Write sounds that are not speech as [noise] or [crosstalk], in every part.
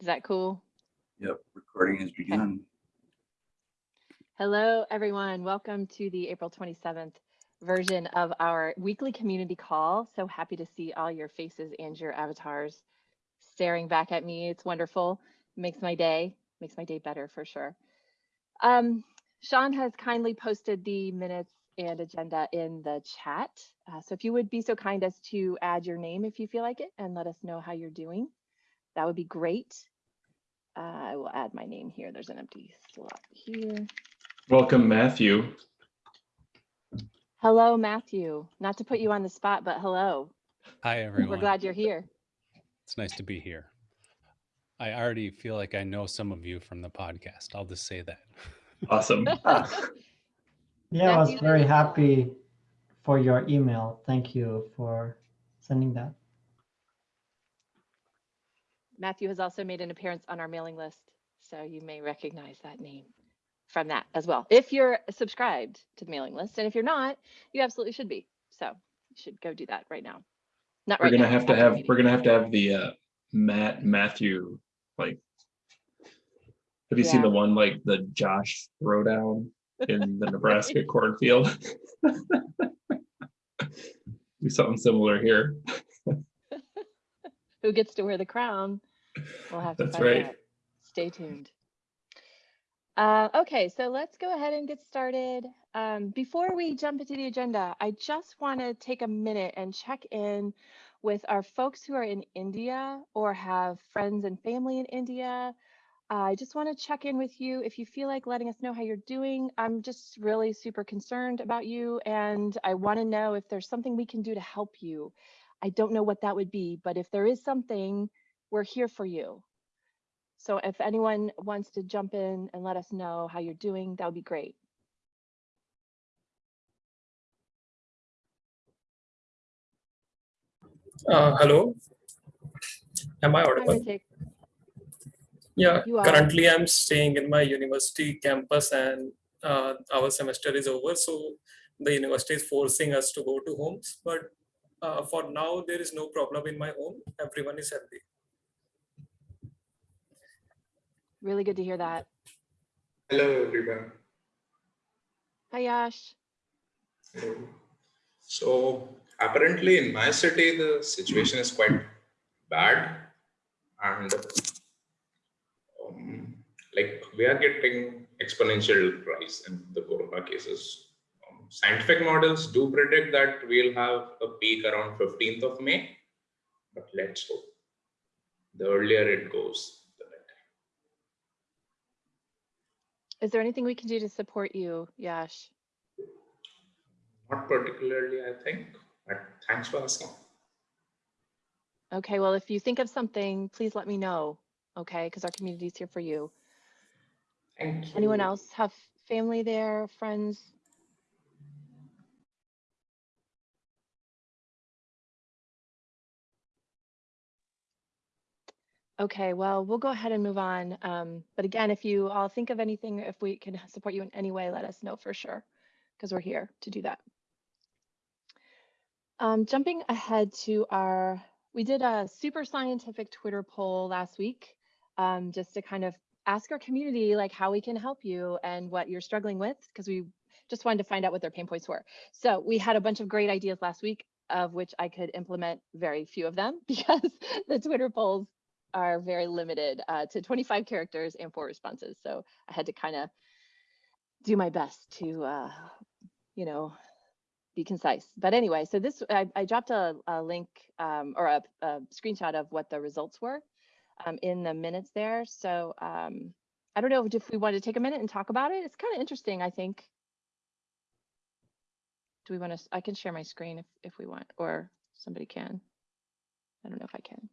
Is that cool? Yep, recording has begun. Hello, everyone. Welcome to the April 27th version of our weekly community call. So happy to see all your faces and your avatars staring back at me. It's wonderful. Makes my day, makes my day better for sure. Um, Sean has kindly posted the minutes and agenda in the chat. Uh, so if you would be so kind as to add your name if you feel like it and let us know how you're doing, that would be great. Uh, I will add my name here. There's an empty slot here. Welcome, Matthew. Hello, Matthew. Not to put you on the spot, but hello. Hi, everyone. We're glad you're here. It's nice to be here. I already feel like I know some of you from the podcast. I'll just say that. [laughs] Awesome. Ah, [laughs] Yeah, I was very did as well. happy for your email. Thank you for sending that. Matthew has also made an appearance on our mailing list, so you may recognize that name from that as well. If you're subscribed to the mailing list, and if you're not, you absolutely should be. So you should go do that right now. Not We're right gonna now, have to have, meeting. we're gonna have to have the uh Matt, Matthew, like. Have you seen the one like the Josh throwdown in [laughs] the Nebraska cornfield? [laughs] Do something similar here. Who gets to wear the crown? We'll have to That's find right. out. Stay tuned. Uh, okay, so let's go ahead and get started. Um, before we jump into the agenda, I just want to take a minute and check in with our folks who are in India or have friends and family in India. I just want to check in with you. If you feel like letting us know how you're doing, I'm just really super concerned about you. And I want to know if there's something we can do to help you. I don't know what that would be, but if there is something, we're here for you. So if anyone wants to jump in and let us know how you're doing, that would be great. Uh, hello. Am I audible? Yeah, currently I'm staying in my university campus and uh, our semester is over. So the university is forcing us to go to homes. But uh, for now, there is no problem in my home. Everyone is healthy. Really good to hear that. Hello, everyone. Hi, Yash. Hello. So apparently in my city, the situation is quite bad and um, like we are getting exponential rise in the corona cases. Scientific models do predict that we'll have a peak around 15th of May, but let's hope. The earlier it goes, the better. Is there anything we can do to support you, Yash? Not particularly, I think, but thanks for asking. Okay, well, if you think of something, please let me know, okay? Because our community is here for you. Thank you. Anyone else have family there, friends? Okay, well, we'll go ahead and move on. Um, but again, if you all think of anything, if we can support you in any way, let us know for sure, because we're here to do that. Um, jumping ahead to our, we did a super scientific Twitter poll last week, um, just to kind of ask our community like how we can help you and what you're struggling with, because we just wanted to find out what their pain points were. So we had a bunch of great ideas last week, of which I could implement very few of them [laughs] because the Twitter polls are very limited uh, to 25 characters and four responses. So I had to kind of do my best to, uh, you know, be concise. But anyway, so this, I, I dropped a, a link um, or a, a screenshot of what the results were um, in the minutes there. So um, I don't know if we want to take a minute and talk about it. It's kind of interesting, I think. Do we want to, I can share my screen if, if we want, or somebody can. I don't know if I can.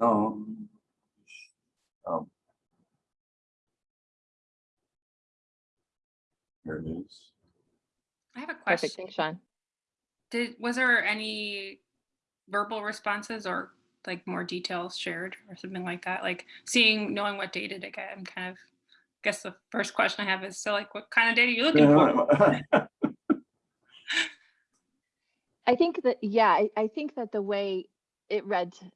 Um, um, Here it is. I have a Perfect, question. thanks, Sean. Did, was there any verbal responses or like more details shared or something like that? Like seeing, knowing what data to get, I'm kind of, I guess the first question I have is, so like, what kind of data are you looking for? [laughs] I think that, yeah, I, I think that the way it read t-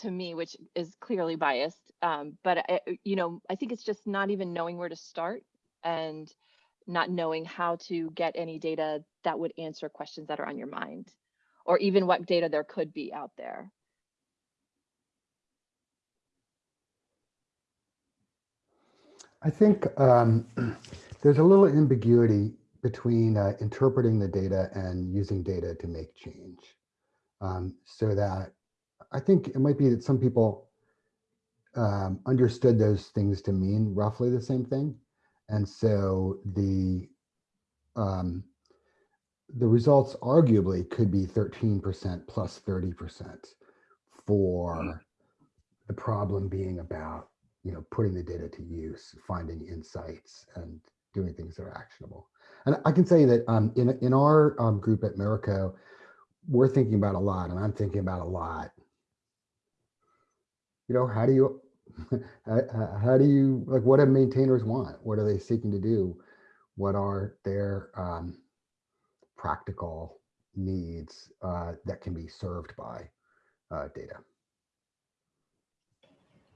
to me, which is clearly biased. Um, but I, you know, I think it's just not even knowing where to start and not knowing how to get any data that would answer questions that are on your mind, or even what data there could be out there. I think um, [clears throat] there's a little ambiguity between uh, interpreting the data and using data to make change. Um, so that I think it might be that some people um, understood those things to mean roughly the same thing. And so the um, the results arguably could be 13% plus 30% for the problem being about you know, putting the data to use, finding insights and doing things that are actionable. And I can say that um, in, in our um, group at Miraco, we're thinking about a lot and I'm thinking about a lot. You know, how do you, [laughs] how, do you, like what do maintainers want? What are they seeking to do? What are their um, practical needs uh, that can be served by uh, data?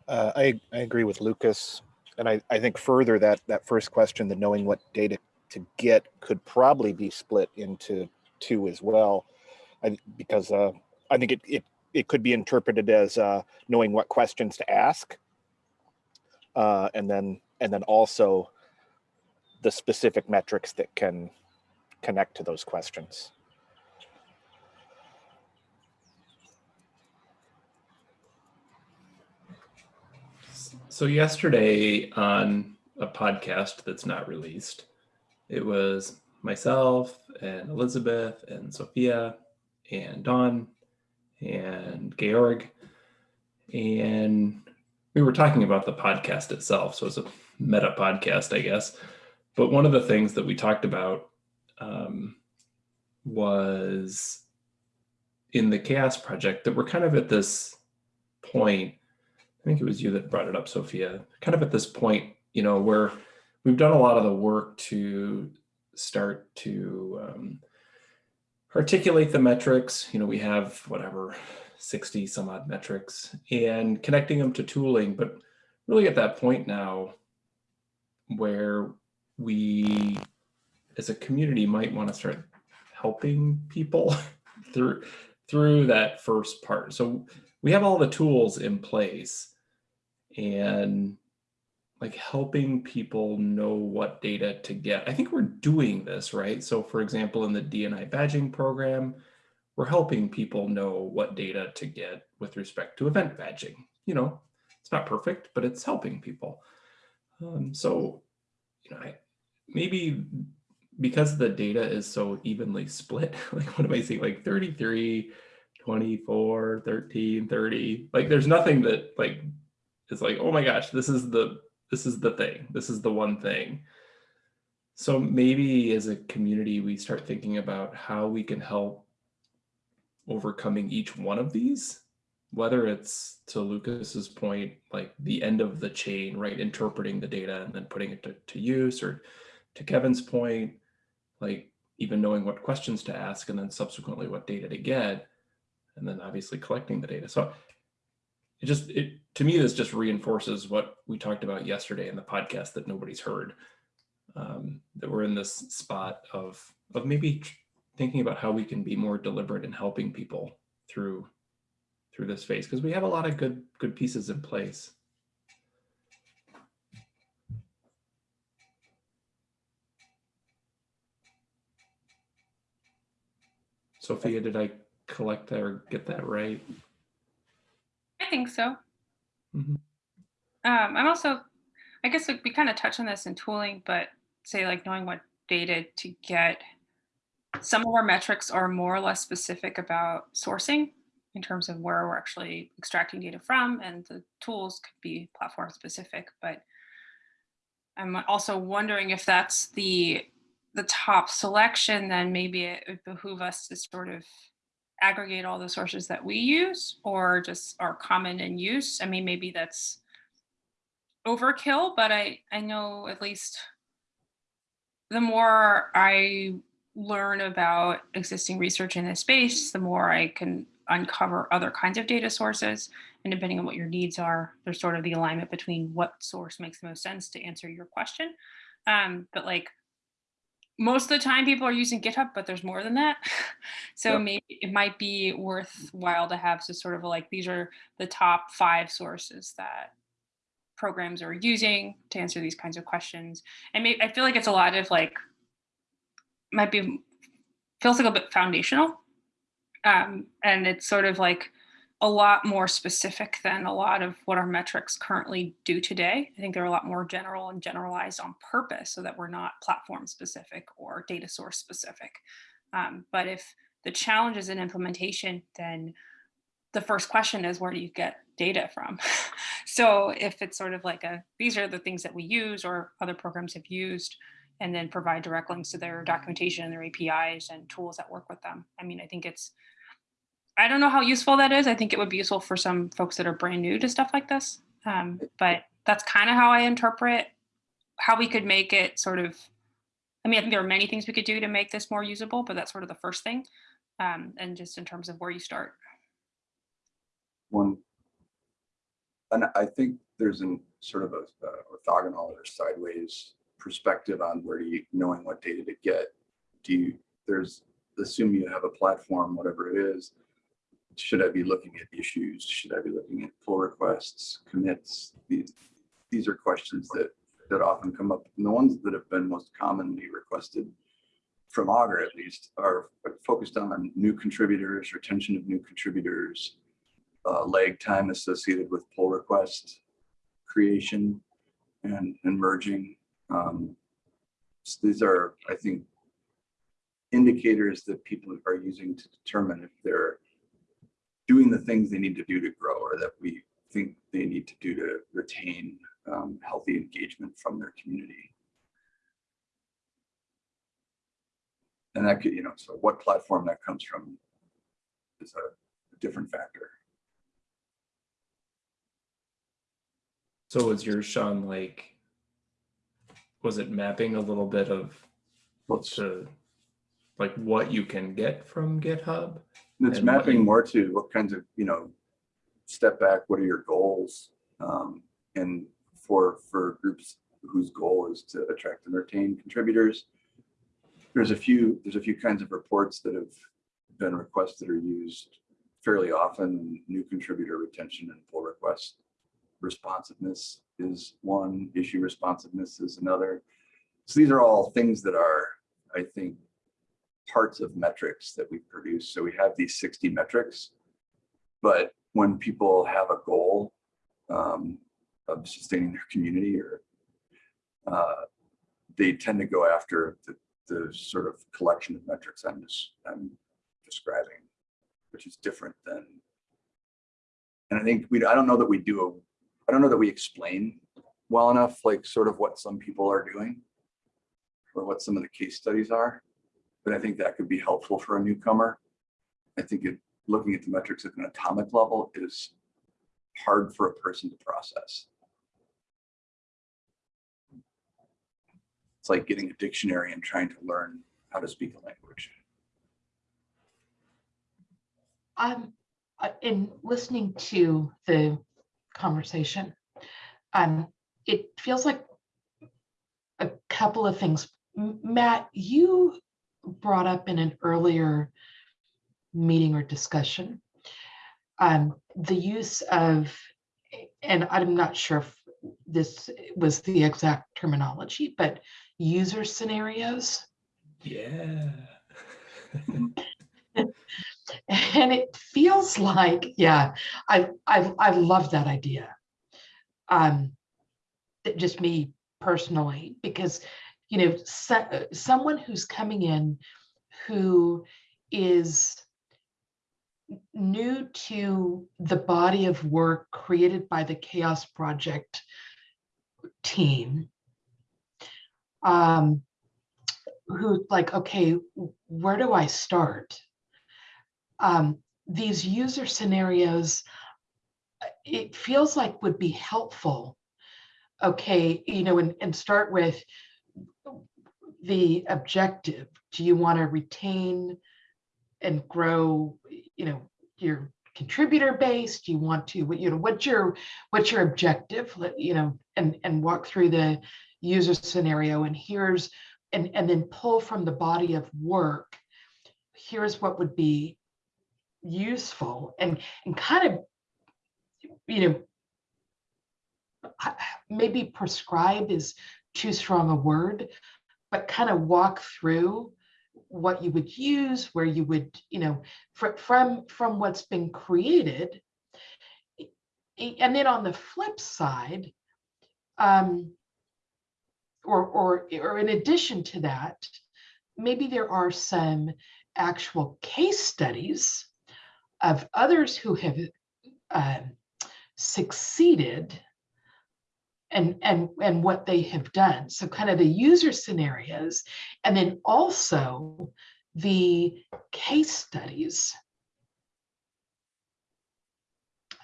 Uh, I, I agree with Lucas. And I, I think further that that first question, the knowing what data to get could probably be split into two as well. I, because uh, I think it, it, it could be interpreted as uh, knowing what questions to ask. Uh, and then and then also the specific metrics that can connect to those questions. So yesterday on a podcast that's not released, it was myself and Elizabeth and Sophia and Dawn and Georg. And we were talking about the podcast itself. So it's a meta podcast, I guess. But one of the things that we talked about um, was in the CHAOSS Project that we're kind of at this point I think it was you that brought it up, Sophia, kind of at this point, you know, where we've done a lot of the work to start to um, articulate the metrics. You know, we have whatever 60 some odd metrics and connecting them to tooling, but really at that point now where we as a community might want to start helping people [laughs] through through that first part. So we have all the tools in place and like helping people know what data to get. I think we're doing this, right? So for example, in the DEI badging program, we're helping people know what data to get with respect to event badging. You know, it's not perfect, but it's helping people. Um, so, you know, I, maybe because the data is so evenly split, [laughs] like what am I saying, like 33, 24, 13, 30, like there's nothing that like is like, oh my gosh, this is the this is the thing. This is the one thing. So maybe as a community, we start thinking about how we can help overcoming each one of these, whether it's to Lucas's point, like the end of the chain, right? Interpreting the data and then putting it to, to use or to Kevin's point, like even knowing what questions to ask and then subsequently what data to get, and then obviously collecting the data. So it just it to me this just reinforces what we talked about yesterday in the podcast that nobody's heard um, that we're in this spot of of maybe thinking about how we can be more deliberate in helping people through through this phase because we have a lot of good good pieces in place Sophia, did I collect that or get that right? Think so. Mhm. Um, I'm also, I guess like, we kind of touch on this in tooling, but say like knowing what data to get. Some of our metrics are more or less specific about sourcing in terms of where we're actually extracting data from, and the tools could be platform specific. But I'm also wondering if that's the the top selection, then maybe it would behoove us to sort of aggregate all the sources that we use or just are common in use. I mean, maybe that's overkill, but I, I know at least the more I learn about existing research in this space, the more I can uncover other kinds of data sources. And depending on what your needs are, there's sort of the alignment between what source makes the most sense to answer your question. Um, but like most of the time people are using GitHub, but there's more than that. [laughs] so Yep. maybe it might be worthwhile to have so sort of like these are the top five sources that programs are using to answer these kinds of questions. And maybe I feel like it's a lot of like might be feels like a bit foundational. Um, and it's sort of like a lot more specific than a lot of what our metrics currently do today. I think they're a lot more general and generalized on purpose so that we're not platform specific or data source specific. Um, but if the challenge is in implementation, then the first question is where do you get data from? [laughs] so if it's sort of like a, these are the things that we use or other programs have used, and then provide direct links to their documentation and their APIs and tools that work with them. I mean, I think it's, I don't know how useful that is. I think it would be useful for some folks that are brand new to stuff like this. Um, but that's kind of how I interpret how we could make it sort of, I mean, I think there are many things we could do to make this more usable, but that's sort of the first thing. Um, and just in terms of where you start. One, and I think there's an sort of a orthogonal or sideways perspective on where you, knowing what data to get. Do you, there's, assume you have a platform, whatever it is. Should I be looking at issues? Should I be looking at pull requests, commits? These, these are questions that, that often come up. And the ones that have been most commonly requested from Augur at least are focused on new contributors, retention of new contributors, uh, lag time associated with pull request creation and, and merging. Um, so these are, I think, indicators that people are using to determine if they're doing the things they need to do to grow or that we think they need to do to retain um, healthy engagement from their community. And that could, you know, so what platform that comes from is a, a different factor. So was yours, Sean, like, was it mapping a little bit of Let's, to like what you can get from GitHub? it's and mapping you- more to what kinds of, you know, step back, what are your goals? Um, and for, for groups whose goal is to attract and retain contributors, there's a few, there's a few kinds of reports that have been requested or used fairly often. New contributor retention and pull request responsiveness is one, issue responsiveness is another. So these are all things that are, I think, parts of metrics that we produce. So we have these 60 metrics, but when people have a goal um, of sustaining their community or uh, they tend to go after the, the sort of collection of metrics I'm just I'm describing, which is different than. And I think we I don't know that we do a I don't know that we explain well enough like sort of what some people are doing or what some of the case studies are. But I think that could be helpful for a newcomer. I think it looking at the metrics at an atomic level is hard for a person to process. It's like getting a dictionary and trying to learn how to speak a language. Um, uh, in listening to the conversation, um, it feels like a couple of things. Matt, you brought up in an earlier meeting or discussion um, the use of, and I'm not sure if this was the exact terminology, but user scenarios. Yeah. [laughs] And it feels like, yeah, I, I, I love that idea. Um, just me personally, because, you know, so, someone who's coming in who is new to the body of work created by the CHAOSS Project team, um, who like, okay, where do I start? um, these user scenarios, uh, it feels like would be helpful. Okay, you know, and, and start with the objective. Do you want to retain and grow, you know, your contributor base? Do you want to, what, you know, what's your, what's your objective? You know, and, and walk through the user scenario and here's, and, and then pull from the body of work. Here's what would be useful and, and kind of, you know, maybe prescribe is too strong a word, but kind of walk through what you would use, where you would, you know, fr- from, from what's been created. And then on the flip side, um, or, or, or in addition to that, maybe there are some actual case studies of others who have um, succeeded and and and what they have done. So kind of the user scenarios and then also the case studies.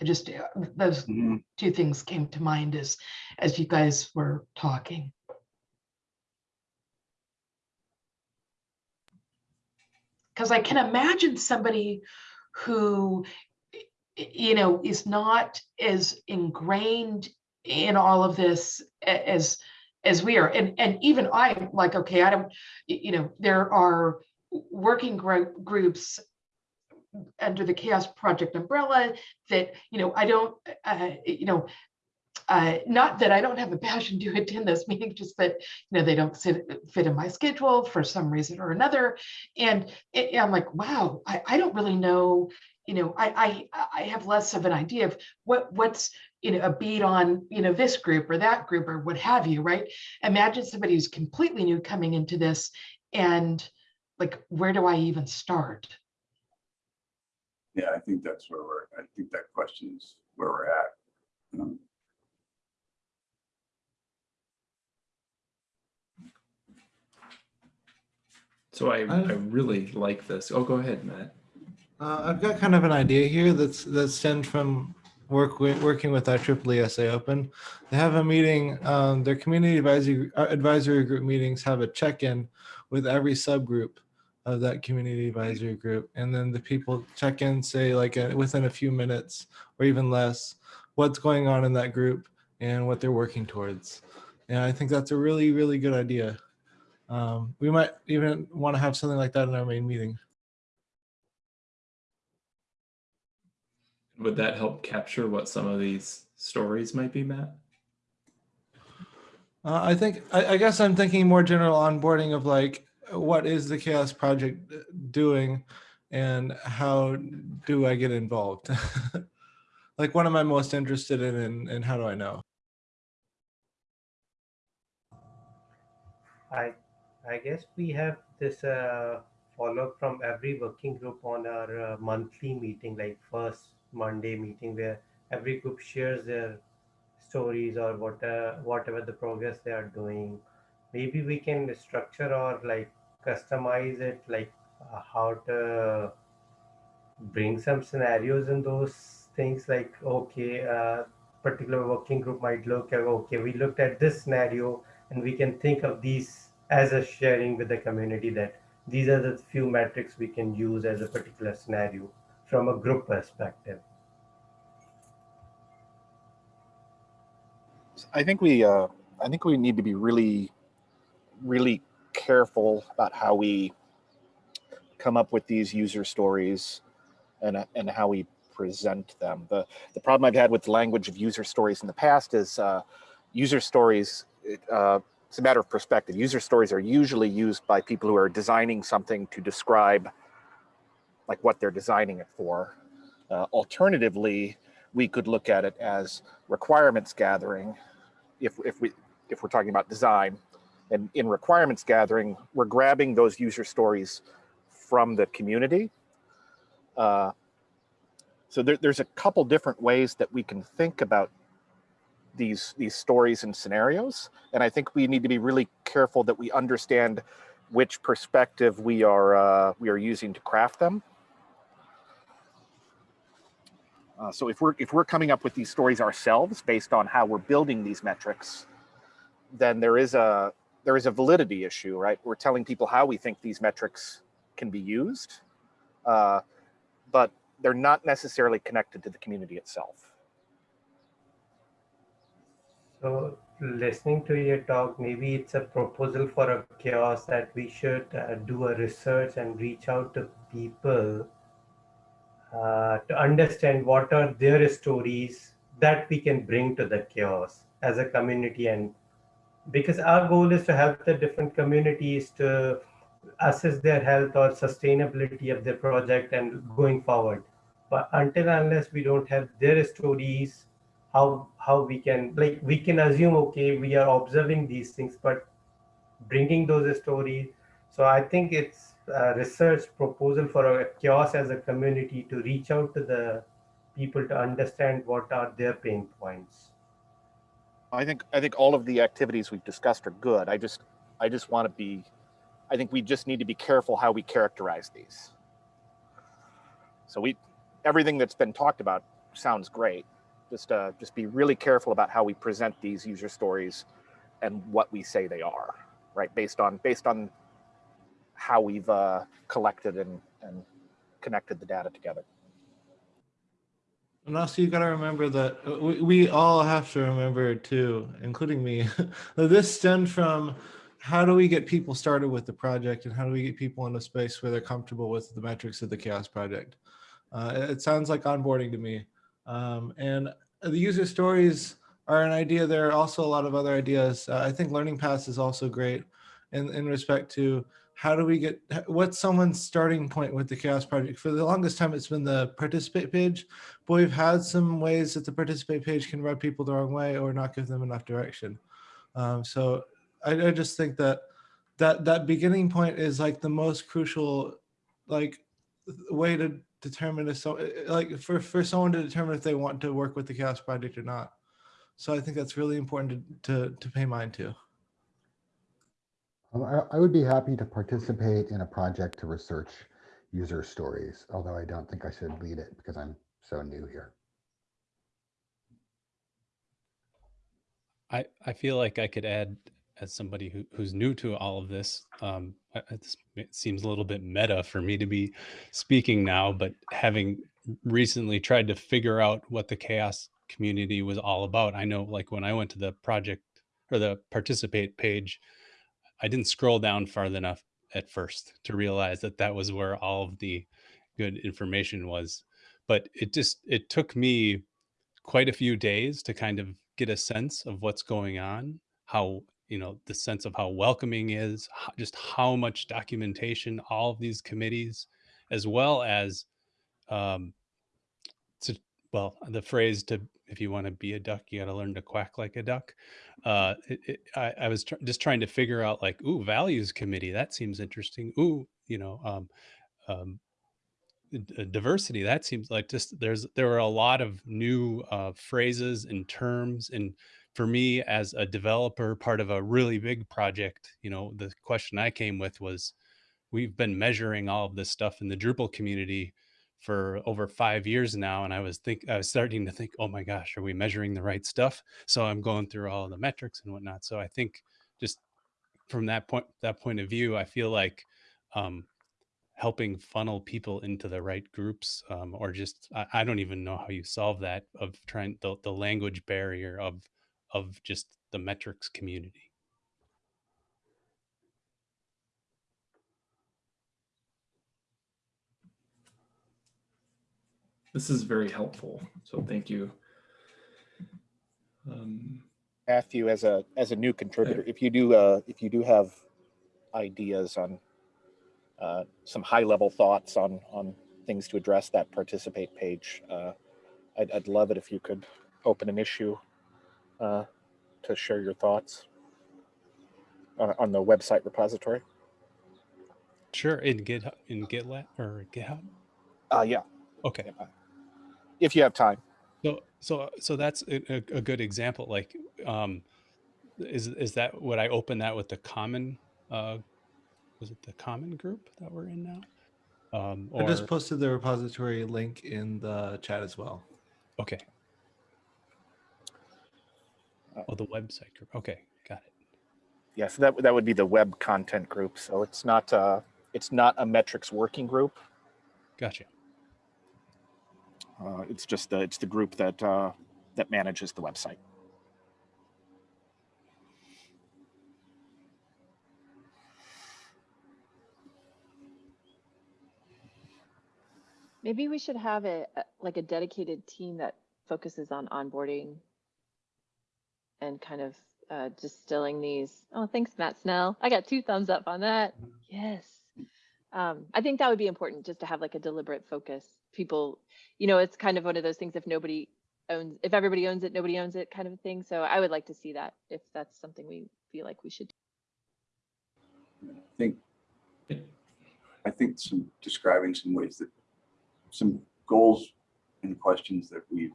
I just uh, those Mhm. two things came to mind as as you guys were talking. Because i can imagine somebody who you know is not as ingrained in all of this as as we are and and even i'm like okay i don't you know there are working gro- groups under the CHAOSS project umbrella that you know i don't uh, you know uh, not that I don't have a passion to attend those meetings, just that you know they don't sit, fit in my schedule for some reason or another. And it, I'm like, wow, I, I don't really know. You know, I, I I have less of an idea of what what's you know a beat on you know this group or that group or what have you, right? Imagine somebody who's completely new coming into this, and like, where do I even start? Yeah, I think that's where we're, I think that question is where we're at. Um, So I, I I've- really like this. Oh, go ahead, Matt. Uh, I've got kind of an idea here that's that stemmed from work wi- working with our Triple SA Open. They have a meeting. Um, their community advisory uh, advisory group meetings have a check-in with every subgroup of that community advisory group, and then the people check in, say like uh, within a few minutes or even less, what's going on in that group and what they're working towards. And I think that's a really really good idea. Um, we might even want to have something like that in our main meeting. Would that help capture what some of these stories might be, Matt? Uh, I think, I, I guess I'm thinking more general onboarding of like, what is the CHAOSS Project doing and how do I get involved? [laughs] like, what am I most interested in and, and how do I know? I I guess we have this uh, follow up from every working group on our uh, monthly meeting, like first Monday meeting, where every group shares their stories or what uh, whatever the progress they are doing. Maybe we can structure or like customize it, like uh, how to bring some scenarios in those things. Like okay, uh, particular working group might look at okay, we looked at this scenario and we can think of these as a sharing with the community that these are the few metrics we can use as a particular scenario from a group perspective. I think we, uh, I think we need to be really, really careful about how we come up with these user stories and, and how we present them. The, the problem I've had with the language of user stories in the past is uh, user stories, uh, it's a matter of perspective. User stories are usually used by people who are designing something to describe like what they're designing it for. Uh, alternatively, we could look at it as requirements gathering if, if we if we're talking about design. And in requirements gathering we're grabbing those user stories from the community. Uh, so there, there's a couple different ways that we can think about these these stories and scenarios. And i think we need to be really careful that we understand which perspective we are uh, we are using to craft them uh, so if we're if we're coming up with these stories ourselves based on how we're building these metrics, then there is a there is a validity issue, right? We're telling people how we think these metrics can be used, uh, but they're not necessarily connected to the community itself. So listening to your talk, maybe it's a proposal for a CHAOSS that we should uh, do a research and reach out to people uh, to understand what are their stories that we can bring to the CHAOSS as a community. And because our goal is to help the different communities to assess their health or sustainability of their project and going forward. But until unless we don't have their stories how how we can like we can assume okay we are observing these things but bringing those stories. So i think it's research proposal for a CHAOSS as a community to reach out to the people to understand what are their pain points I think I think all of the activities we've discussed are good. I just I just want to be I think we just need to be careful how we characterize these. So we everything that's been talked about sounds great. Just uh, just be really careful about how we present these user stories and what we say they are, right? Based on based on how we've uh, collected and and connected the data together. And also, you got to remember that uh, we, we all have to remember too, including me, [laughs] that this stemmed from how do we get people started with the project and how do we get people in a space where they're comfortable with the metrics of the CHAOSS project. Uh, it, it sounds like onboarding to me. Um, and the user stories are an idea. There are also a lot of other ideas. Uh, I think Learning Paths is also great in, in respect to how do we get what's someone's starting point with the CHAOSS project? For the longest time it's been the participate page but we've had some ways that the participate page can rub people the wrong way or not give them enough direction. Um, so I, I just think that that that beginning point is like the most crucial like way to determine if so like for for someone to determine if they want to work with the CHAOSS project or not. So i think that's really important to to, to pay mind to I, I would be happy to participate in a project to research user stories, although I don't think I should lead it because I'm so new here. I, I feel like I could add as somebody who, who's new to all of this. Um, it seems a little bit meta for me to be speaking now, but having recently tried to figure out what the CHAOSS community was all about, I know like when I went to the project or the participate page, I didn't scroll down far enough at first to realize that that was where all of the good information was. But it just, it took me quite a few days to kind of get a sense of what's going on, how, you know, the sense of how welcoming is, ho- just how much documentation all of these committees, as well as, um, to, well, the phrase to, if you want to be a duck, you got to learn to quack like a duck. Uh, [laughs] it, it, I, I was tr- just trying to figure out like, ooh, values committee, that seems interesting. Ooh, you know, um, um, diversity that seems like just there's there were a lot of new uh, phrases and terms and for me as a developer part of a really big project you know the question i came with was we've been measuring all of this stuff in the drupal community for over five years now and i was think i was starting to think oh my gosh are we measuring the right stuff? So i'm going through all the metrics and whatnot so i think just from that point that point of view i feel like um, helping funnel people into the right groups um, or just I, I don't even know how you solve that of trying the, the language barrier of of just the metrics community This is very helpful. So thank you. Um, Matthew, as a as a new contributor, if you do uh, if you do have ideas on uh, some high level thoughts on on things to address that participate page, uh, I'd, I'd love it if you could open an issue uh, to share your thoughts on, on the website repository. sure in github in gitlab or github Uh, yeah, okay if you have time. so so so that's a, a, a good example like um is is that would i open that with the common uh was it the common group that we're in now um i just posted the repository link in the chat as well Okay. Oh, the website group. Okay, got it. Yeah, so that that would be the web content group. So it's not uh, it's not a metrics working group. Gotcha. Uh, it's just the, it's the group that, uh, that manages the website. Maybe we should have a a- like a dedicated team that focuses on onboarding and kind of uh, distilling these. Oh, thanks, Matt Snell. I got two thumbs up on that. Yes. Um, I think that would be important just to have like a deliberate focus. People, you know, it's kind of one of those things if nobody owns, if everybody owns it, nobody owns it kind of a thing. So I would like to see that if that's something we feel like we should do. I think, I think some describing some ways that, some goals and questions that we've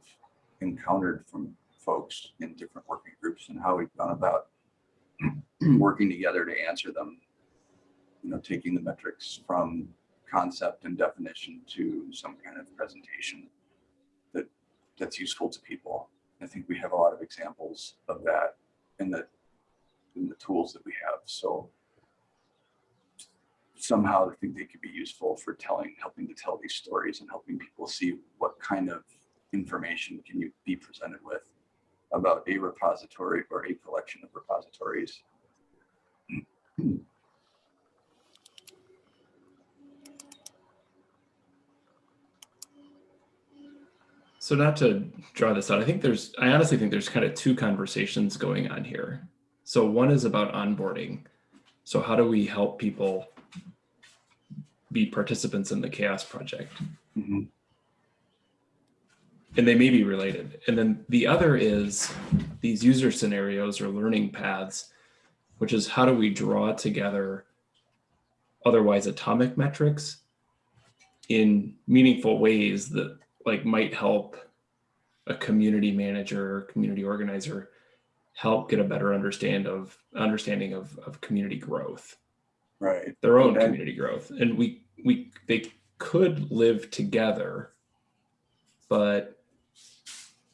encountered from folks in different working groups and how we've gone about [clears throat] working together to answer them. You know, taking the metrics from concept and definition to some kind of presentation that that's useful to people. I think we have a lot of examples of that in the in the tools that we have. So somehow I think they could be useful for telling, helping to tell these stories and helping people see what kind of information can you be presented with about a repository or a collection of repositories. [clears throat] So not to draw this out, I think there's, I honestly think there's kind of two conversations going on here. So one is about onboarding. So how do we help people be participants in the CHAOSS project? Mhm. And they may be related. And then the other is these user scenarios or learning paths, which is how do we draw together otherwise atomic metrics in meaningful ways that like might help a community manager, or community organizer help get a better understand of understanding of, of community growth, Right. their own community growth. And we we they could live together, but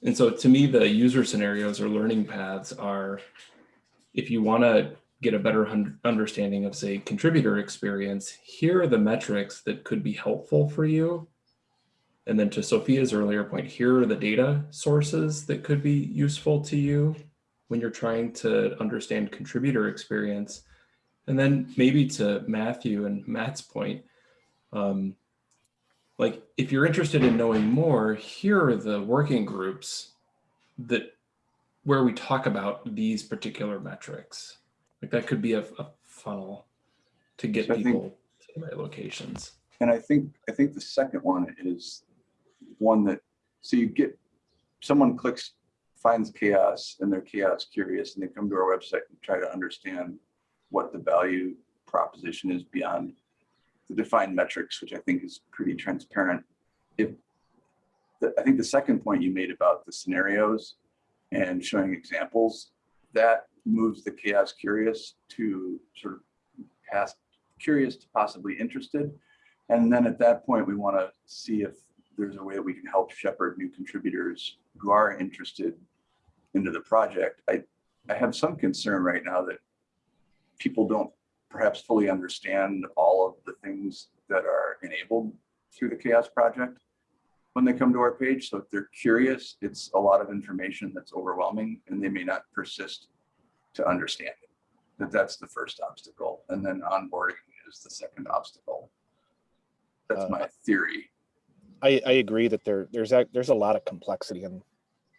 and so to me the user scenarios or learning paths are if you want to get a better understanding of say contributor experience, here are the metrics that could be helpful for you and then to Sophia's earlier point, here are the data sources that could be useful to you when you're trying to understand contributor experience. And then maybe to Matthew and Matt's point, um, like if you're interested in knowing more, here are the working groups that where we talk about these particular metrics. Like that could be a, a funnel to get So I think- people to the right locations. And I think, I think the second one is one that, so you get, someone clicks, finds CHAOSS and they're chaos curious and they come to our website and try to understand what the value proposition is beyond the defined metrics, which I think is pretty transparent. If, the, I think the second point you made about the scenarios and showing examples, that moves the chaos curious to sort of past curious to possibly interested. And then at that point, we want to see if there's a way that we can help shepherd new contributors who are interested into the project. I, I have some concern right now that people don't perhaps fully understand all of the things that are enabled through the CHAOSS Project when they come to our page. So if they're curious, it's a lot of information that's overwhelming and they may not persist to understand it. That that's the first obstacle. And then onboarding is the second obstacle. That's Uh, my theory. I, I agree that there there's a, there's a lot of complexity in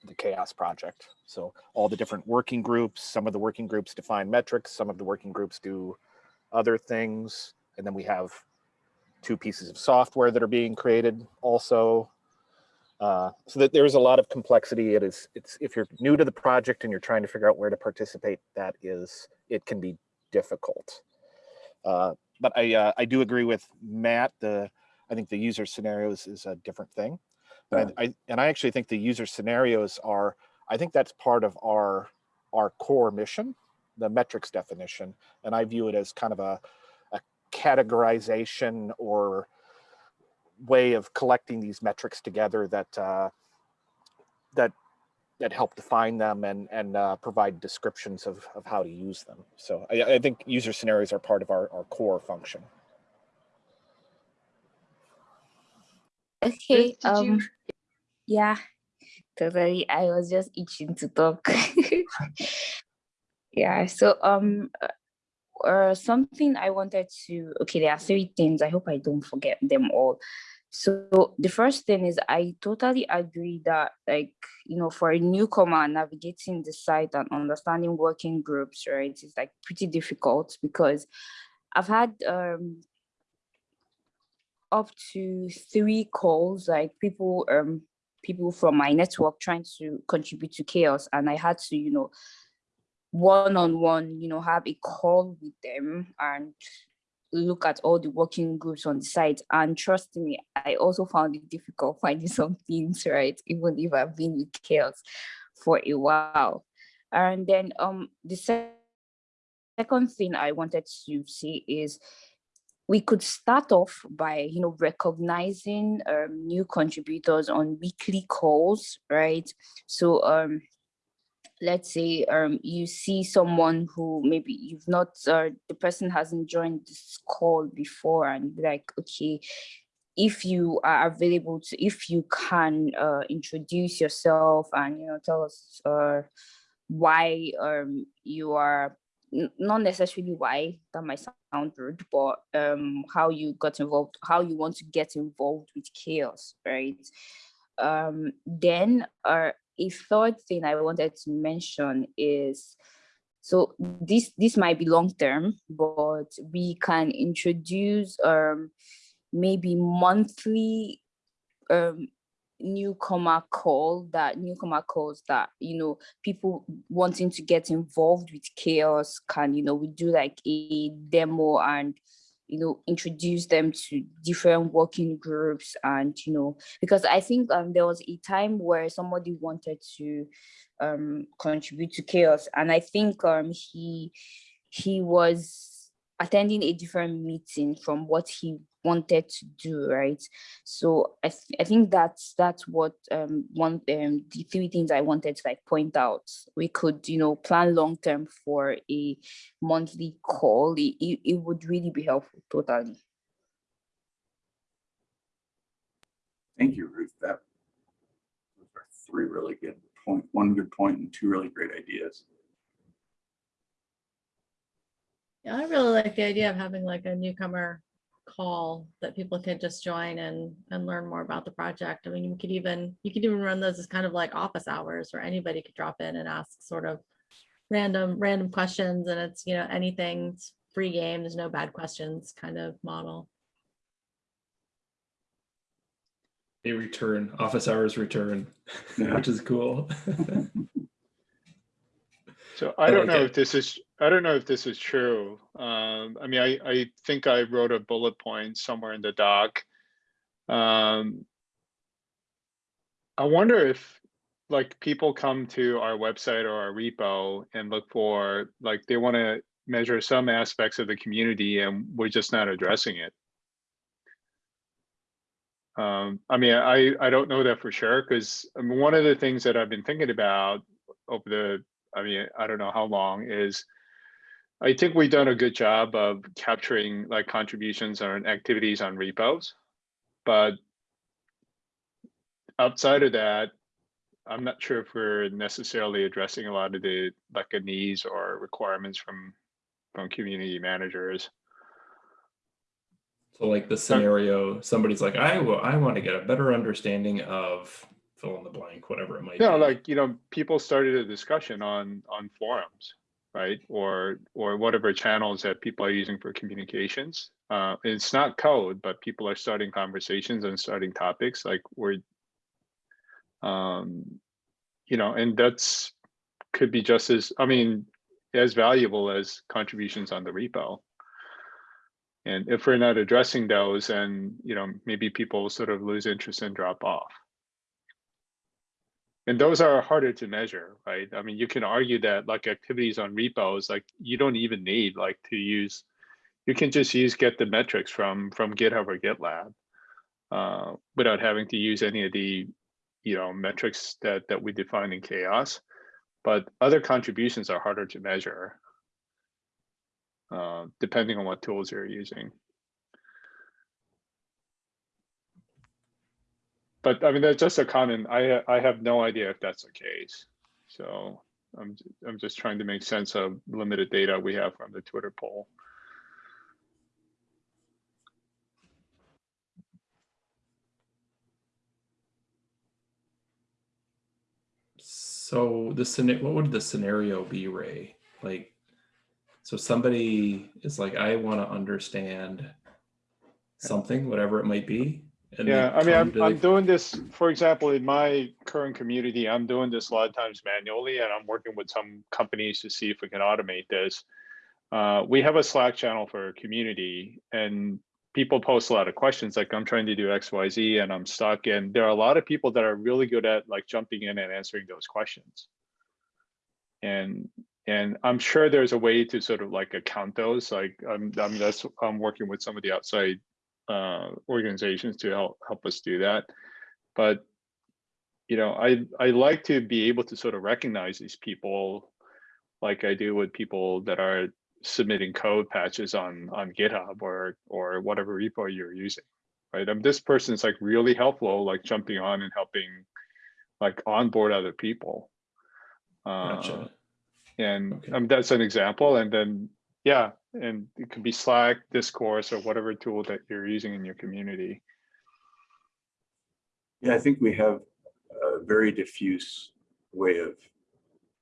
the CHAOSS project. So all the different working groups, some of the working groups define metrics, some of the working groups do other things, and then we have two pieces of software that are being created also. Uh, so that there's a lot of complexity. It is it's if you're new to the project and you're trying to figure out where to participate, that is it can be difficult. Uh, but I uh, I do agree with Matt. The I think the user scenarios is a different thing. But I, I and I actually think the user scenarios are, I think that's part of our our core mission, the metrics definition. And I view it as kind of a, a categorization or way of collecting these metrics together that uh, that that help define them and and uh, provide descriptions of, of how to use them. So I, I think user scenarios are part of our, our core function. Okay, did you- um, Yeah, totally. I was just itching to talk. [laughs] yeah, so um uh, uh, something I wanted to okay, there are three things. I hope I don't forget them all. So the first thing is I totally agree that like, you know, for a newcomer navigating the site and understanding working groups, right, it's like pretty difficult because I've had um up to three calls, like people um people from my network trying to contribute to CHAOSS and I had to, you know, one-on-one, you know, have a call with them and look at all the working groups on the site. And trust me, I also found it difficult [laughs] finding some things, right? Even if I've been with CHAOSS for a while. And then um the sec- second thing I wanted to say is we could start off by you know recognizing um, new contributors on weekly calls right? So um let's say um you see someone who maybe you've not uh, the person hasn't joined this call before and be like okay if you are available to if you can uh introduce yourself and you know tell us uh why um you are not necessarily why that might sound rude but um how you got involved how you want to get involved with CHAOSS right? Um then uh, a third thing i wanted to mention is so this this might be long term but we can introduce um maybe monthly um newcomer call that newcomer calls that you know people wanting to get involved with CHAOSS can you know we do like a demo and you know introduce them to different working groups and you know because i think um there was a time where somebody wanted to um contribute to CHAOSS and i think um he he was attending a different meeting from what he wanted to do right so i, th- I think that's that's what um one um the three things i wanted to like point out we could you know plan long term for a monthly call it, it, it would really be helpful totally Thank you, Ruth. That those are three really good point, one good point and two really great ideas. Yeah, I really like the idea of having like a newcomer call that people could just join and and learn more about the project. I mean, you could even you could even run those as kind of like office hours where anybody could drop in and ask sort of random random questions and it's you know anything it's free game there's no bad questions kind of model. They return, office hours return, Yeah. which is cool. [laughs] So I don't know if this is, I don't know if this is true. Um, I mean, I, I think I wrote a bullet point somewhere in the doc. Um, I wonder if like people come to our website or our repo and look for, like, they want to measure some aspects of the community and we're just not addressing it. Um, I mean, I, I don't know that for sure, because I mean, one of the things that I've been thinking about over the, I mean, I don't know how long is, I think we've done a good job of capturing like contributions or activities on repos. But outside of that, I'm not sure if we're necessarily addressing a lot of the like a needs or requirements from from community managers. So like the scenario, somebody's like, I will, I want to get a better understanding of fill in the blank, whatever it might No, be. like, you know, people started a discussion on on forums, right? Or or whatever channels that people are using for communications. Uh, it's not code, but people are starting conversations and starting topics like we're um, you know, and that's could be just as, I mean, as valuable as contributions on the repo. And if we're not addressing those, and you know, maybe people sort of lose interest and drop off. And those are harder to measure, right? I mean, you can argue that like activities on repos, like you don't even need like to use, you can just use get the metrics from from GitHub or GitLab uh, without having to use any of the, you know, metrics that that we define in CHAOSS. But other contributions are harder to measure, uh, depending on what tools you're using. But I mean, that's just a comment. I, I have no idea if that's the case. So I'm, I'm just trying to make sense of limited data we have from the Twitter poll. So the what would the scenario be, Ray? Like, so somebody is like, I want to understand something, whatever it might be. Yeah, I mean, I'm, I'm doing this, for example, in my current community, I'm doing this a lot of times manually and I'm working with some companies to see if we can automate this. Uh, we have a Slack channel for our community and people post a lot of questions like I'm trying to do X, Y, Z and I'm stuck. And there are a lot of people that are really good at like jumping in and answering those questions. And and I'm sure there's a way to sort of like account those. Like I'm, I mean, that's I'm working with some of the outside uh, organizations to help help us do that. But you know, I I like to be able to sort of recognize these people, like I do with people that are submitting code patches on on GitHub or or whatever repo you're using, right? Um, this person's like really helpful, like jumping on and helping, like onboard other people. Uh, Gotcha. and um, that's an example. And then, yeah, and it could be Slack, Discourse, or whatever tool that you're using in your community. Yeah, I think we have a very diffuse way of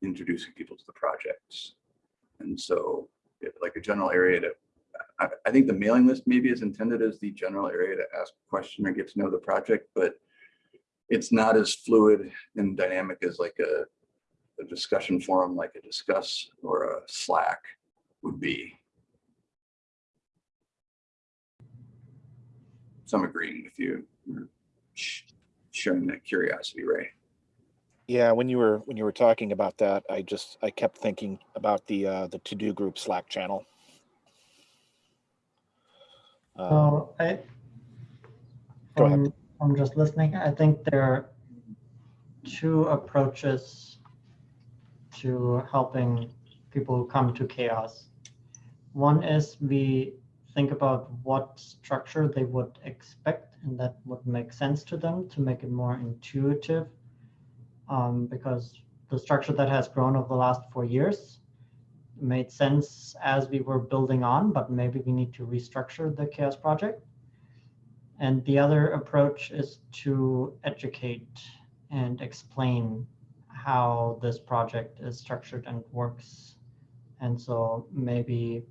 introducing people to the projects. And so like a general area to, I, think the mailing list maybe is intended as the general area to ask a question or get to know the project, but it's not as fluid and dynamic as like a, a discussion forum, like a discuss or a Slack would be. So I'm agreeing with you. You're sh- Sharing that curiosity, Ray. Yeah, when you were when you were talking about that, I just I kept thinking about the uh, the TODO Group Slack channel. Um, So I, Go ahead. from, from just listening, I think there are two approaches to helping people who come to CHAOSS. One is we think about what structure they would expect and that would make sense to them to make it more intuitive. Um, because the structure that has grown over the last four years made sense as we were building on, but maybe we need to restructure the CHAOSS project. And the other approach is to educate and explain how this project is structured and works. And so maybe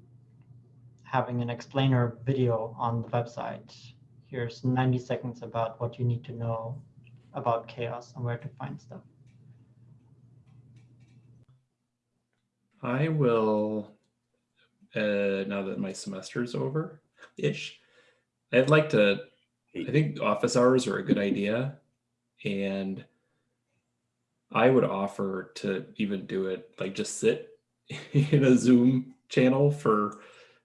having an explainer video on the website. Here's 90 seconds about what you need to know about CHAOSS and where to find stuff. I will, uh, now that my semester's over ish, I'd like to, I think office hours are a good idea. And I would offer to even do it, like just sit [laughs] in a Zoom channel for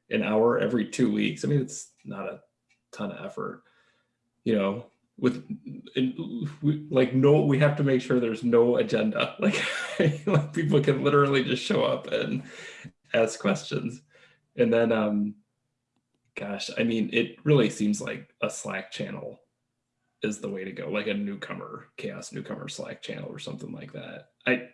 an hour every two weeks. I mean, it's not a ton of effort, you know, with and we, like no, we have to make sure there's no agenda. [laughs] Like, like people can literally just show up and ask questions. And then, um, gosh, I mean, it really seems like a Slack channel is the way to go, like a newcomer CHAOSS newcomer Slack channel or something like that. I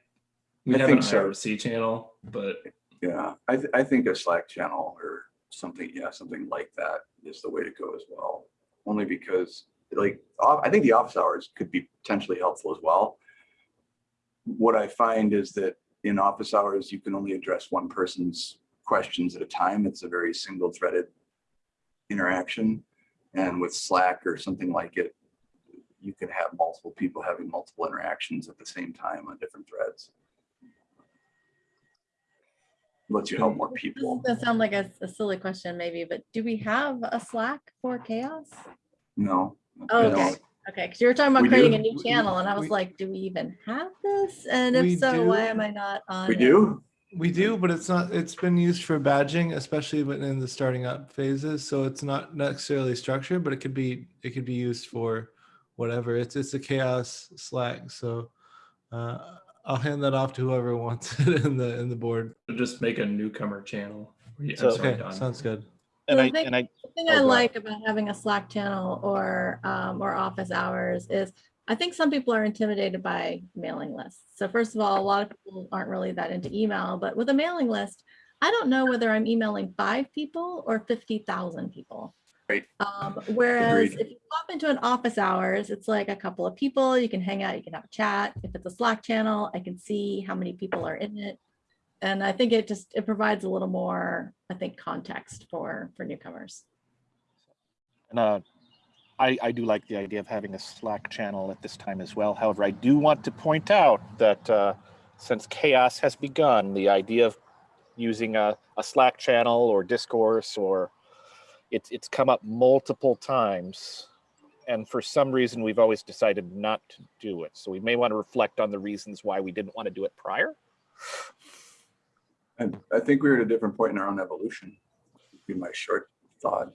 we I have an think so. IRC channel, but Yeah, I, th- I think a Slack channel or something, yeah, something like that is the way to go as well. Only because like, I think the office hours could be potentially helpful as well. What I find is that in office hours, you can only address one person's questions at a time. It's a very single threaded interaction. And with Slack or something like it, you can have multiple people having multiple interactions at the same time on different threads. Lets you help more people. That sound like a, a silly question maybe, but do we have a Slack for CHAOSS? No. Oh, okay. don't. Okay, because you were talking about We creating do. a new channel and I was we- like, do we even have this? And if so, why am I not on? We it? do? We do, but it's not, it's been used for badging, especially when in the starting up phases. So it's not necessarily structured, but it could be, it could be used for whatever. It's, it's a CHAOSS Slack. So uh, I'll hand that off to whoever [laughs] wants it in the, in the board. To just make a newcomer channel. Yeah, I'm So- sorry, Okay, Don. sounds good. And the I, thing- and I, the thing oh, I like about having a Slack channel or um, or office hours is I think some people are intimidated by mailing lists. So first of all, a lot of people aren't really that into email, but with a mailing list, I don't know whether I'm emailing five people or 50,000 people. Right. Um, whereas Agreed. if you pop into an office hours, it's like a couple of people, you can hang out, you can have a chat. If it's a Slack channel, I can see how many people are in it. And I think it just, it provides a little more, I think, context for, for newcomers. And uh, I, I do like the idea of having a Slack channel at this time as well. However, I do want to point out that uh, since CHAOSS has begun, the idea of using a, a Slack channel or discourse or it's it's come up multiple times. And for some reason, we've always decided not to do it. So we may want to reflect on the reasons why we didn't want to do it prior. And I think we're at a different point in our own evolution. Would Be my short thought.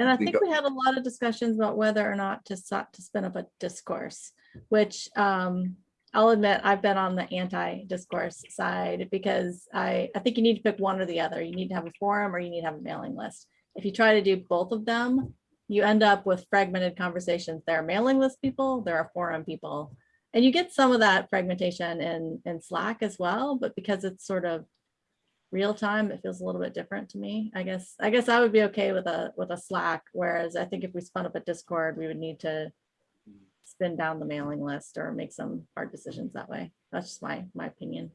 And I think think we had a lot of discussions about whether or not to so- to spin up a discourse, which um, I'll admit I've been on the anti-discourse side because I, I think you need to pick one or the other. You need to have a forum or you need to have a mailing list. If you try to do both of them, you end up with fragmented conversations. There are mailing list people, there are forum people. And you get some of that fragmentation in, in Slack as well, but because it's sort of real time, it feels a little bit different to me. I guess, I guess I would be okay with a, with a Slack, whereas I think if we spun up a Discord, we would need to spin down the mailing list or make some hard decisions that way. That's just my, my opinion.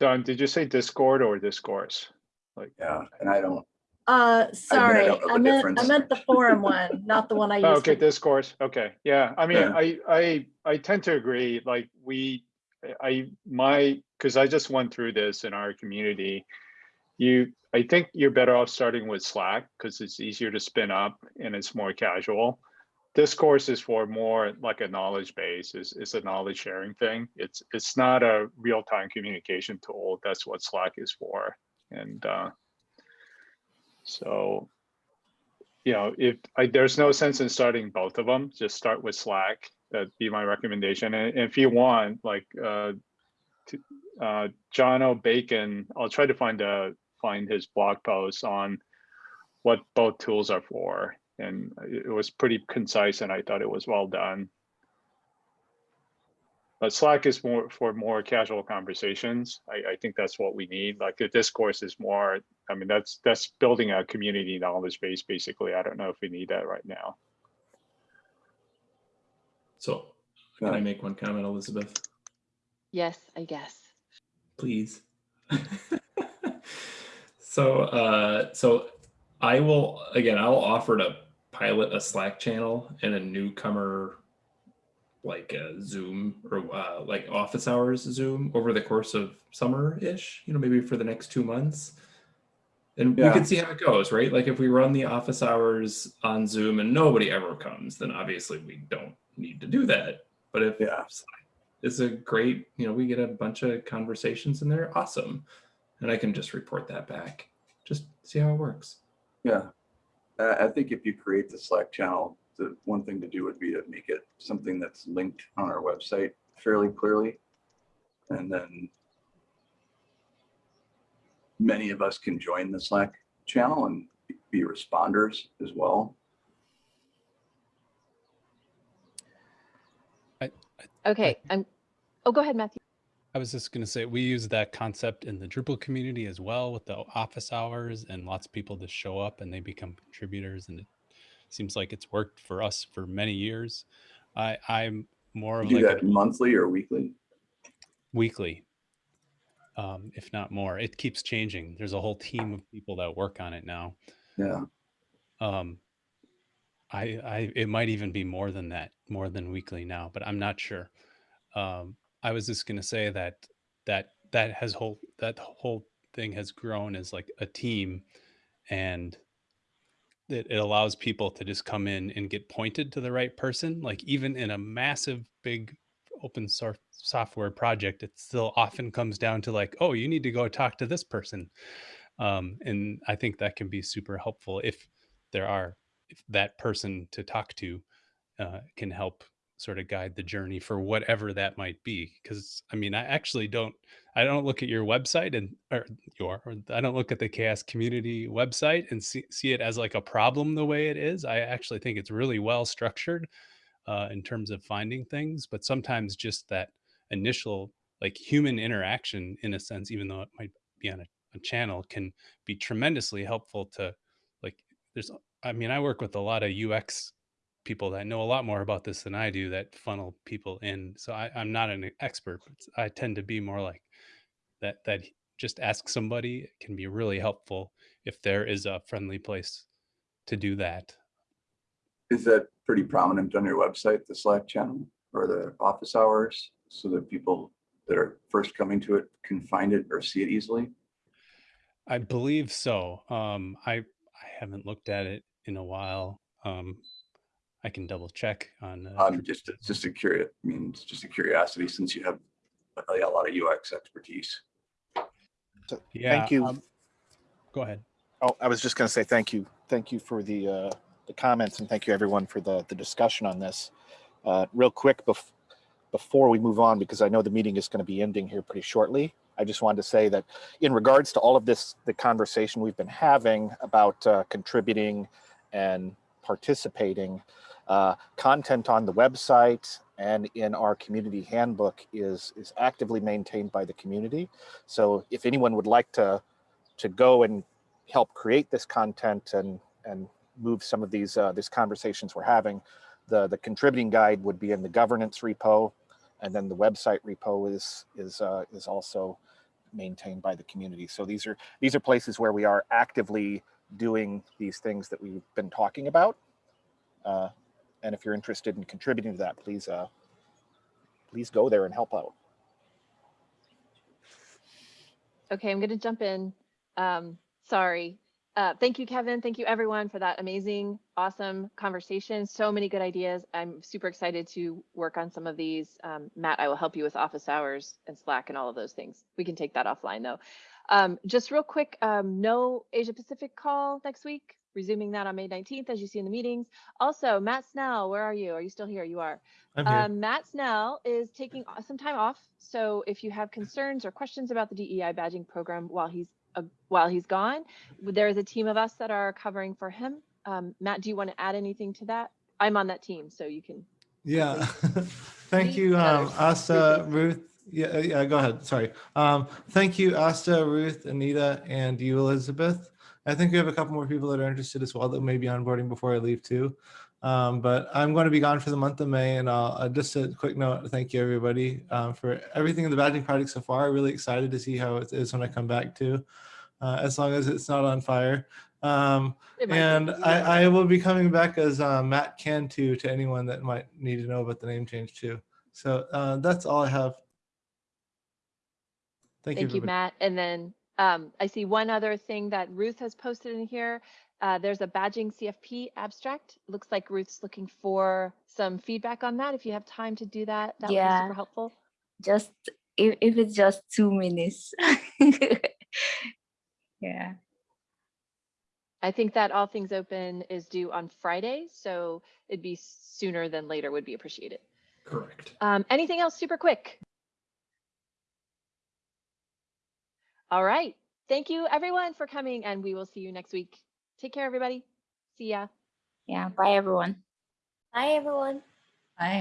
Don, did you say Discord or discourse? Like, Yeah, and I don't, Uh, sorry, don't know the I meant, I meant the forum [laughs] one, not the one I Oh, used. okay, for- discourse. Okay, yeah. I mean, Yeah. I, I, I tend to agree. Like we, I, my, because I just went through this in our community. You, I think you're better off starting with Slack because it's easier to spin up and it's more casual. Discourse is for more like a knowledge base. Is it's a knowledge sharing thing. It's it's not a real time communication tool. That's what Slack is for. And uh, so you know, if I, there's no sense in starting both of them, just start with Slack. That'd be my recommendation. And if you want, like, uh, to, uh, Jono Bacon, I'll try to find a find his blog post on what both tools are for, and it was pretty concise, and I thought it was well done. But Slack is more for more casual conversations. I, I think that's what we need. Like the discourse is more, I mean, that's that's building a community knowledge base, basically. I don't know if we need that right now. So can I make one comment, Elizabeth? Yes, I guess. please. [laughs] so uh so I will again I'll offer to pilot a Slack channel and a newcomer like a Zoom or uh, like office hours Zoom over the course of summer-ish, you know, maybe for the next two months. And we can see how it goes, right? Like if we run the office hours on Zoom and nobody ever comes, then obviously we don't need to do that. But if Yeah. Is a great, you know, we get a bunch of conversations in there, awesome. And I can just report that back. Just see how it works. Yeah. I think if you create the Slack channel, the one thing to do would be to make it something that's linked on our website fairly clearly. And then many of us can join the Slack channel and be responders as well. Okay, I'm, oh, go ahead, Matthew. I was just going to say we use that concept in the Drupal community as well with the office hours and lots of people just show up and they become contributors and it seems like it's worked for us for many years. I I'm more You of do like that a monthly or weekly? weekly, um, if not more. It keeps changing. There's a whole team of people that work on it now. Yeah. Um, I I it might even be more than that, more than weekly now, but I'm not sure. Um, I was just gonna say that that that has whole that whole thing has grown as like a team, and it, it allows people to just come in and get pointed to the right person. Like even in a massive big open source software project, it still often comes down to like, oh, you need to go talk to this person. Um, and I think that can be super helpful if there are if that person to talk to uh, can help sort of guide the journey for whatever that might be because i mean i actually don't I don't look at your website and or your or I don't look at the CHAOSS community website and see, see it as like a problem the way it is. I actually think it's really well structured uh, in terms of finding things, but sometimes just that initial like human interaction in a sense, even though it might be on a, a channel, can be tremendously helpful to like there's I mean, I work with a lot of UX people that know a lot more about this than I do that funnel people in. So I, I'm not an expert, but I tend to be more like that that just ask somebody can be really helpful if there is a friendly place to do that. Is that pretty prominent on your website, the Slack channel or the office hours, so that people that are first coming to it can find it or see it easily? I believe so. Um, I I haven't looked at it in a while. Um, I can double check on. Uh, Um, just, just a curious, I mean, it's just a curiosity since you have a a lot of UX expertise. So Yeah, thank you. um, Go ahead. Oh, I was just going to say thank you. Thank you for the uh, the comments and thank you everyone for the the discussion on this. Uh, real quick bef before we move on, because I know the meeting is going to be ending here pretty shortly. I just wanted to say that in regards to all of this, the conversation we've been having about uh, contributing and participating, uh, content on the website and in our community handbook is is actively maintained by the community. So if anyone would like to to go and help create this content and and move some of these uh, these conversations we're having, the the contributing guide would be in the governance repo, and then the website repo is is uh, is also maintained by the community. So these are these are places where we are actively doing these things that we've been talking about. Uh, and if you're interested in contributing to that, please uh, please go there and help out. Okay, I'm going to jump in. Um, sorry. Uh, thank you, Kevin. Thank you, everyone, for that amazing, awesome conversation. So many good ideas. I'm super excited to work on some of these. Um, Matt, I will help you with office hours and Slack and all of those things. We can take that offline, though. Um, just real quick, um, no Asia Pacific call next week. Resuming that on May 19th, as you see in the meetings. Also, Matt Snell, where are you? Are you still here? You are. I'm here. Um, Matt Snell is taking some time off. So if you have concerns or questions about the DEI badging program while he's uh, while he's gone, there is a team of us that are covering for him. Um, Matt, do you want to add anything to that? I'm on that team, so you can. Yeah, [laughs] thank you, um, [laughs] Asta, Ruth. Yeah, uh, yeah, go ahead. Sorry. Um, thank you, Asta, Ruth, Anita, and you, Elizabeth. I think we have a couple more people that are interested as well that may be onboarding before I leave too. Um, but I'm going to be gone for the month of May and I'll, uh, just a quick note, thank you everybody um, for everything in the badging project so far. Really excited to see how it is when I come back too, uh, as long as it's not on fire. Um, and I, I will be coming back as uh, Matt Cantu to anyone that might need to know about the name change too. So uh, that's all I have. Thank, you. Thank you. you. Matt. And then um, I see one other thing that Ruth has posted in here. Uh, there's a badging CFP abstract. Looks like Ruth's looking for some feedback on that. If you have time to do that, that would be super helpful. Just if, if it's just two minutes. [laughs] yeah. I think that all things open is due on Friday, so it'd be sooner than later would be appreciated. Correct. Um, anything else super quick? All right. Thank you everyone for coming and we will see you next week. Take care, everybody. See ya. Yeah. Bye everyone. Bye, everyone. Bye.